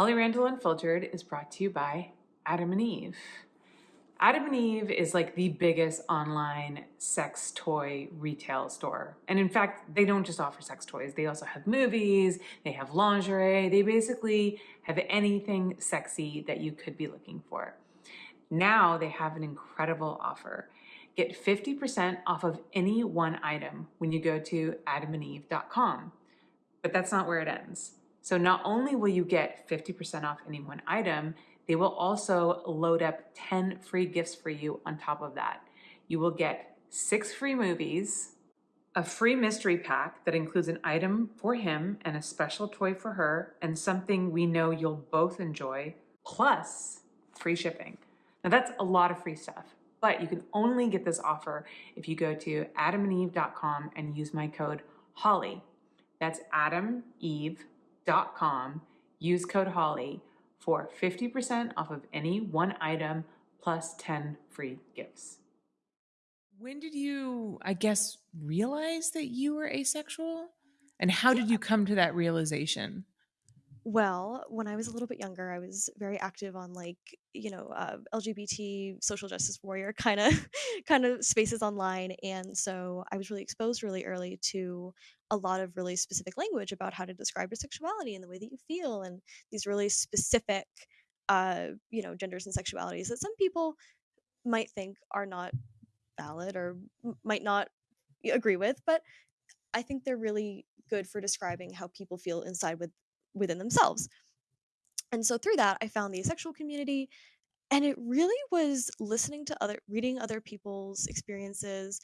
Holly Randall Unfiltered is brought to you by Adam and Eve. Adam and Eve is like the biggest online sex toy retail store. And in fact, they don't just offer sex toys, they also have movies, they have lingerie, they basically have anything sexy that you could be looking for. Now they have an incredible offer. Get 50% off of any one item when you go to adamandeve.com. But that's not where it ends. So not only will you get 50% off any one item, they will also load up 10 free gifts for you on top of that. You will get six free movies, a free mystery pack that includes an item for him and a special toy for her, and something we know you'll both enjoy, plus free shipping. Now that's a lot of free stuff, but you can only get this offer if you go to adamandeve.com and use my code HOLLY. That's adameve.com. Use code HOLLY for 50% off of any one item plus 10 free gifts. When did you, I guess, realize that you were asexual? And how did you come to that realization? Well, when I was a little bit younger, I was very active on like, you know, uh, LGBT social justice warrior kind of kind of spaces online, and so I was really exposed really early to a lot of really specific language about how to describe your sexuality and the way that you feel, and these really specific, uh, you know, genders and sexualities that some people might think are not valid or m- might not agree with, but I think they're really good for describing how people feel inside with within themselves. And so through that, I found the asexual community. And it really was listening to other, reading other people's experiences,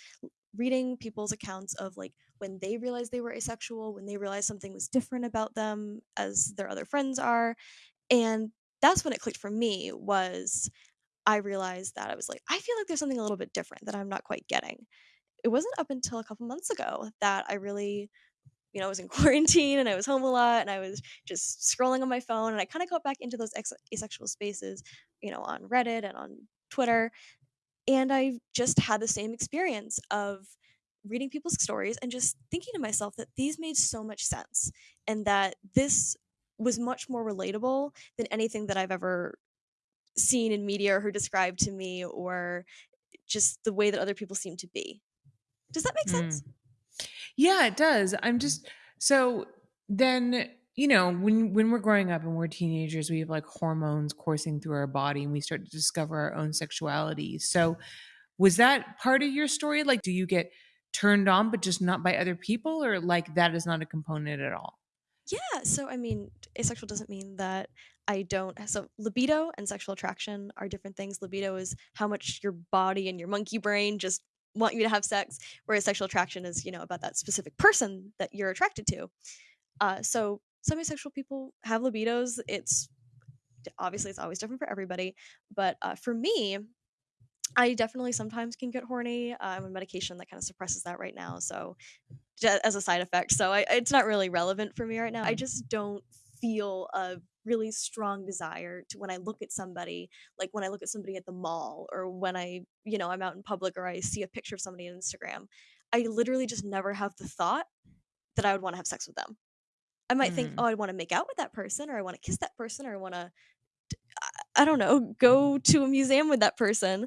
reading people's accounts of like when they realized they were asexual, when they realized something was different about them as their other friends are. And that's when it clicked for me was I realized that I was like, I feel like there's something a little bit different that I'm not quite getting. It wasn't up until a couple months ago that I really you know, I was in quarantine and I was home a lot and I was just scrolling on my phone and I kind of got back into those ex- asexual spaces, you know, on Reddit and on Twitter. And I just had the same experience of reading people's stories and just thinking to myself that these made so much sense and that this was much more relatable than anything that I've ever seen in media or heard described to me or just the way that other people seem to be. Does that make hmm. sense? Yeah, it does. I'm just so then you know when when we're growing up and we're teenagers we have like hormones coursing through our body and we start to discover our own sexuality. So was that part of your story? Like do you get turned on but just not by other people or like that is not a component at all? Yeah so i mean asexual doesn't mean that i don't so libido and sexual attraction are different things. Libido is how much your body and your monkey brain just want you to have sex whereas sexual attraction is you know about that specific person that you're attracted to. Uh, so some asexual people have libidos. It's obviously it's always different for everybody but uh, for me i definitely sometimes can get horny uh, i'm on medication that kind of suppresses that right now so as a side effect so I, it's not really relevant for me right now. I just don't feel a really strong desire to when I look at somebody, like when I look at somebody at the mall or when I, you know, I'm out in public or I see a picture of somebody on Instagram, I literally just never have the thought that I would want to have sex with them. I might mm. think, oh, I want to make out with that person or I want to kiss that person or I want to I don't know, go to a museum with that person,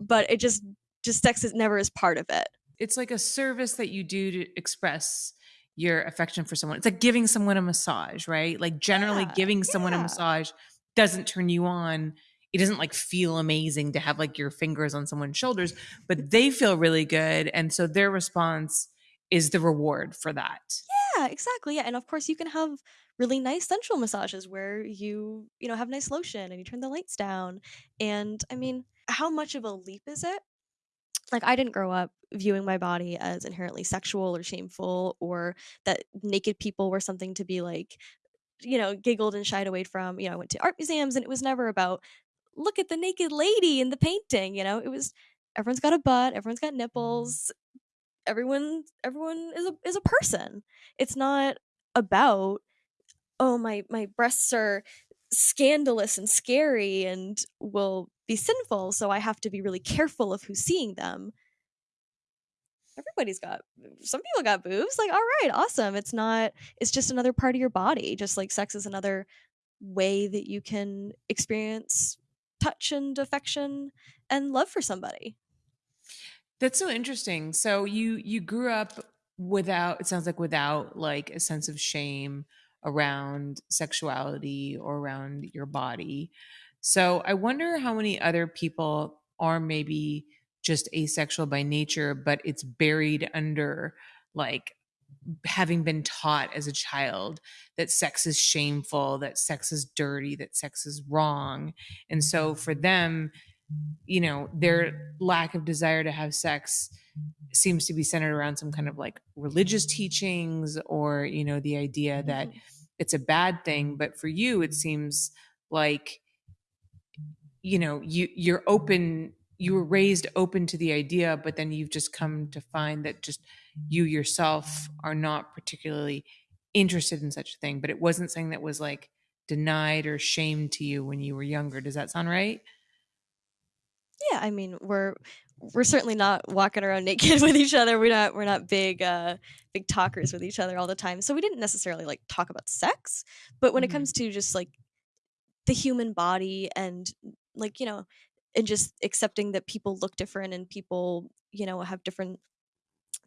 but it just just sex is never is part of it. It's like a service that you do to express your affection for someone. It's like giving someone a massage, right? Like generally yeah, giving someone yeah. a massage doesn't turn you on. It doesn't like feel amazing to have like your fingers on someone's shoulders, but they feel really good. And so their response is the reward for that. Yeah, exactly. Yeah. And of course you can have really nice sensual massages where you, you know, have nice lotion and you turn the lights down. And I mean, how much of a leap is it like I didn't grow up viewing my body as inherently sexual or shameful or that naked people were something to be like you know giggled and shied away from. You know I went to art museums and it was never about look at the naked lady in the painting you know? It was everyone's got a butt everyone's got mm-hmm. nipples everyone everyone is a is a person. It's not about oh my my breasts are scandalous and scary and will be sinful so i have to be really careful of who's seeing them everybody's got some people got boobs like all right awesome it's not it's just another part of your body just like sex is another way that you can experience touch and affection and love for somebody. That's so interesting. So you you grew up without it sounds like without like a sense of shame around sexuality or around your body. So I wonder how many other people are maybe just asexual by nature but it's buried under like having been taught as a child that sex is shameful, that sex is dirty, that sex is wrong. And so for them, you know, their lack of desire to have sex seems to be centered around some kind of like religious teachings or, you know, the idea that Mhm. it's a bad thing. But for you, it seems like, you know, you you're open you were raised open to the idea, but then you've just come to find that just you yourself are not particularly interested in such a thing. But it wasn't something that was like denied or shamed to you when you were younger. Does that sound right? Yeah, I mean, we're we're certainly not walking around naked with each other. We're not we're not big uh big talkers with each other all the time. So we didn't necessarily like talk about sex, but when it Mhm. comes to just like the human body and like, you know, and just accepting that people look different and people, you know, have different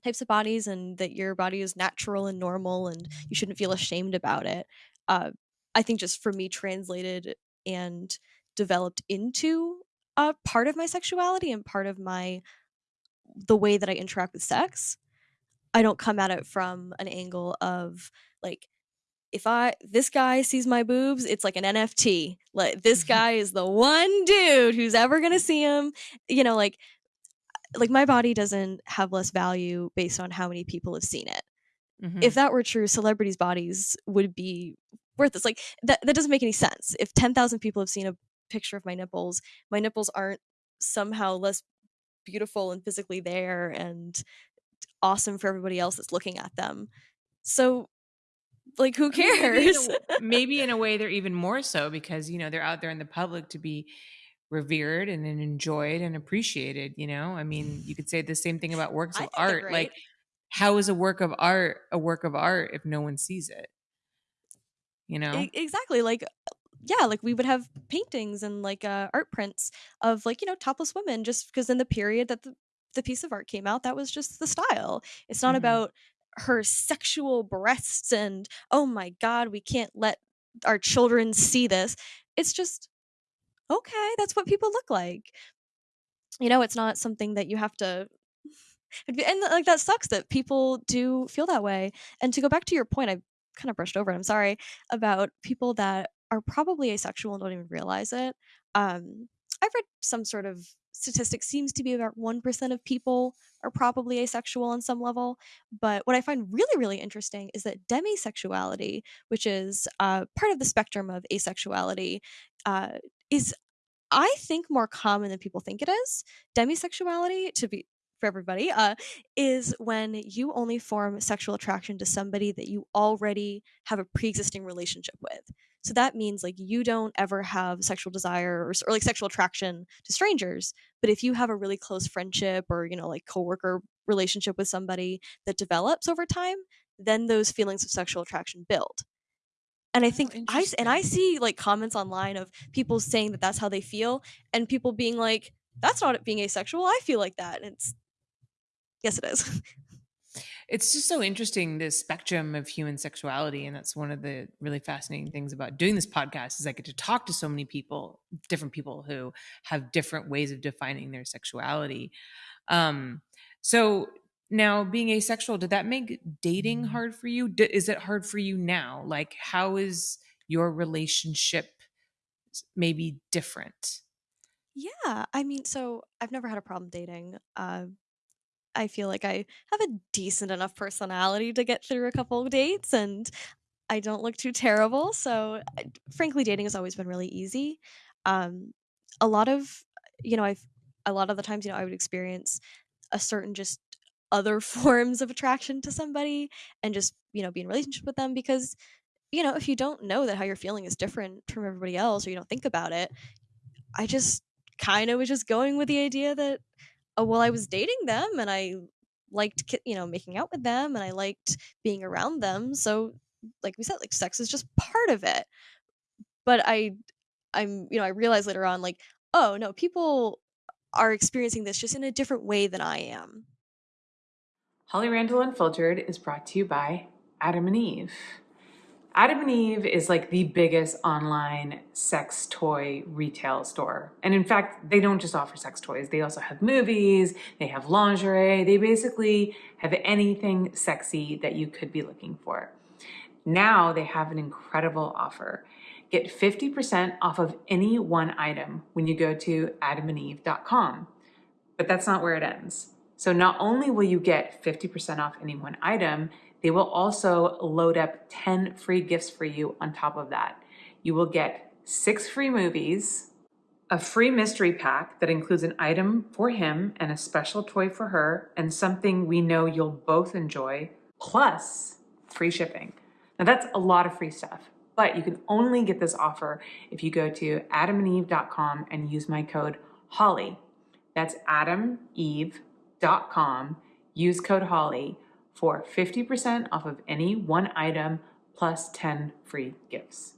types of bodies and that your body is natural and normal and you shouldn't feel ashamed about it. Uh, I think just for me translated and developed into a part of my sexuality and part of my the way that I interact with sex. I don't come at it from an angle of like if I this guy sees my boobs, it's like an NFT. Like this guy is the one dude who's ever gonna see him. You know, like like my body doesn't have less value based on how many people have seen it. Mhm. If that were true, celebrities' bodies would be worthless. Like that that doesn't make any sense. If 10,000 people have seen a picture of my nipples, my nipples aren't somehow less beautiful and physically there and awesome for everybody else that's looking at them. So like who mean, maybe in, a, cares? maybe in a way they're even more so because you know they're out there in the public to be revered and, then enjoyed and appreciated you know i mean you could say the same thing about works of art like how is a work of art a work of art if no one sees it you know exactly. Like yeah, like we would have paintings and like uh, art prints of like you know topless women just because in the period that the, the piece of art came out that was just the style. It's not Mhm. about her sexual breasts and oh my god, we can't let our children see this. It's just okay, that's what people look like. You know, it's not something that you have to and like that sucks that people do feel that way. And to go back to your point, I kind of brushed over it. I'm sorry about people that are probably asexual and don't even realize it. Um, I've read some sort of statistic seems to be about 1% of people are probably asexual on some level. But what I find really, really interesting is that demisexuality, which is uh, part of the spectrum of asexuality, uh, is I think more common than people think it is. Demisexuality, to be for everybody, uh, is when you only form sexual attraction to somebody that you already have a pre-existing relationship with. So that means like you don't ever have sexual desire or, or like sexual attraction to strangers, but if you have a really close friendship or you know like coworker relationship with somebody that develops over time, then those feelings of sexual attraction build. And i Oh, think and i see like comments online of people saying that that's how they feel and people being like that's not it being asexual i feel like that and it's yes it is it's just so interesting this spectrum of human sexuality and that's one of the really fascinating things about doing this podcast is i get to talk to so many people different people who have different ways of defining their sexuality. Um so now being asexual did that make dating hard for you? D- is it hard for you now? Like how is your relationship maybe different? Yeah i mean so i've never had a problem dating uh, i feel like i have a decent enough personality to get through a couple of dates and i don't look too terrible so frankly dating has always been really easy. Um, a lot of you know i've a lot of the times you know i would experience a certain just other forms of attraction to somebody and just you know be in relationship with them because you know if you don't know that how you're feeling is different from everybody else or you don't think about it i just kind of was just going with the idea that Uh, oh well i was dating them and i liked you know making out with them and i liked being around them so like we said like sex is just part of it but I I'm you know, I realized later on like, "Oh, no, people are experiencing this just in a different way than I am." Holly Randall Unfiltered is brought to you by Adam and Eve. Adam and Eve is like the biggest online sex toy retail store. And in fact, they don't just offer sex toys, they also have movies, they have lingerie, they basically have anything sexy that you could be looking for. Now they have an incredible offer. Get 50% off of any one item when you go to adamandeve.com. But that's not where it ends. So not only will you get 50% off any one item, they will also load up 10 free gifts for you on top of that. You will get six free movies, a free mystery pack that includes an item for him and a special toy for her, and something we know you'll both enjoy, plus free shipping. Now that's a lot of free stuff, but you can only get this offer if you go to adamandeve.com and use my code HOLLY. That's adameve.com. Use code HOLLY for 50% off of any one item plus 10 free gifts.